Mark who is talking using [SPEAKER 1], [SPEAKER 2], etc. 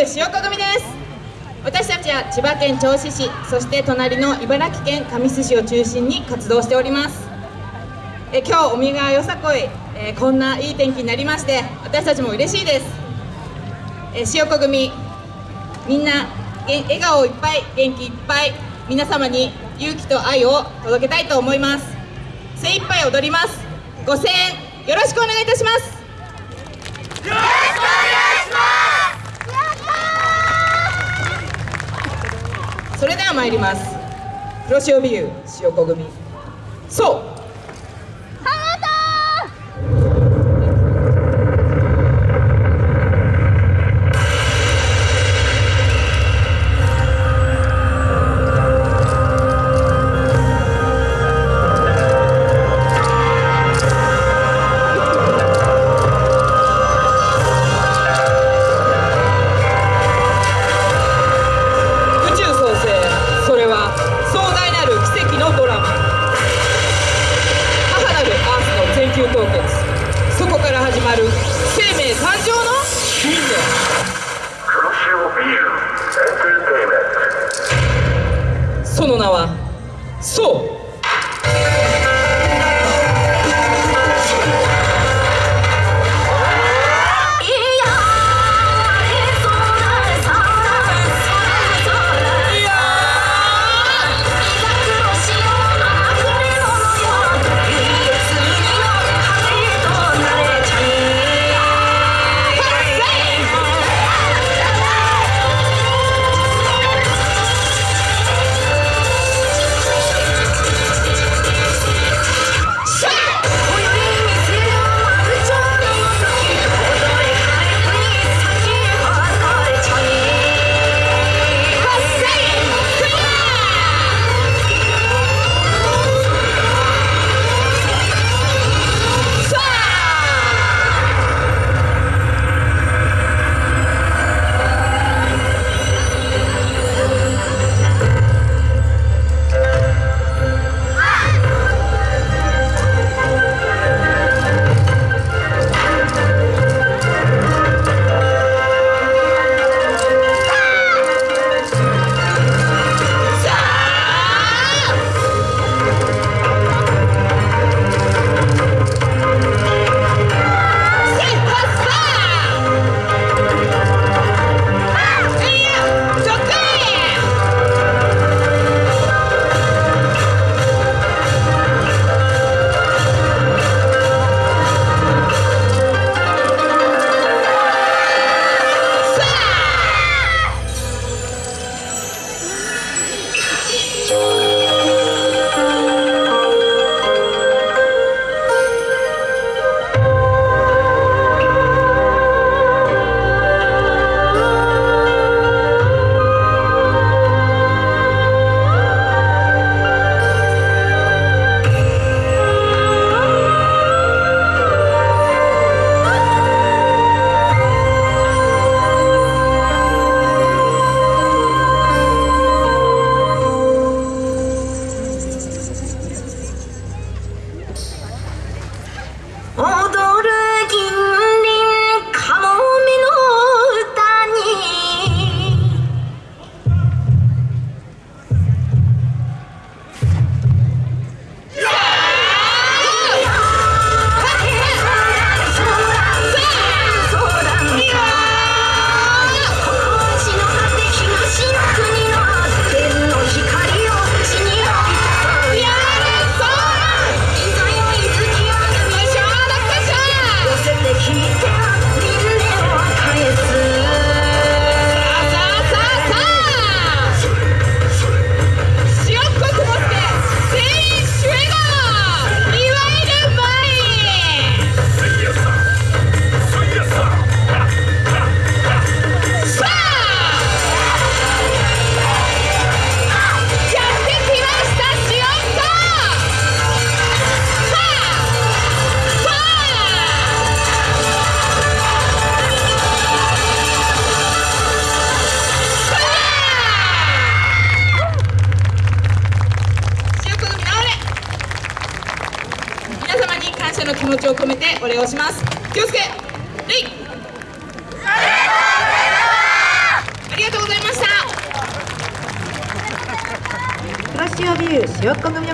[SPEAKER 1] 塩子組です。私たちは千葉県銚子市そして隣の茨城県神栖市を中心に活動しております。え今日海がよさこい、えこんないい天気になりまして私たちも嬉しいです。え塩子組みんな笑顔いっぱい元気いっぱい皆様に勇気と愛を届けたいと思います。精一杯踊ります。ご声援よろしくお願いいたします。よろしくお願いしますそれでは参ります。黒潮美優塩子組。そう。お礼をします。気をつけ。礼ありがとうございま
[SPEAKER 2] した。黒潮ビュー塩っこ組